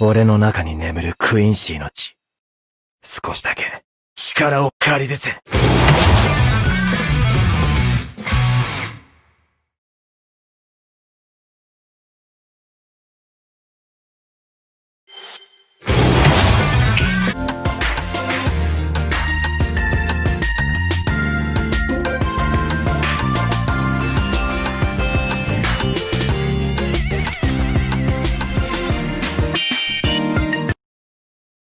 俺の中に眠るクインシーの血。少しだけ力を借りるぜ。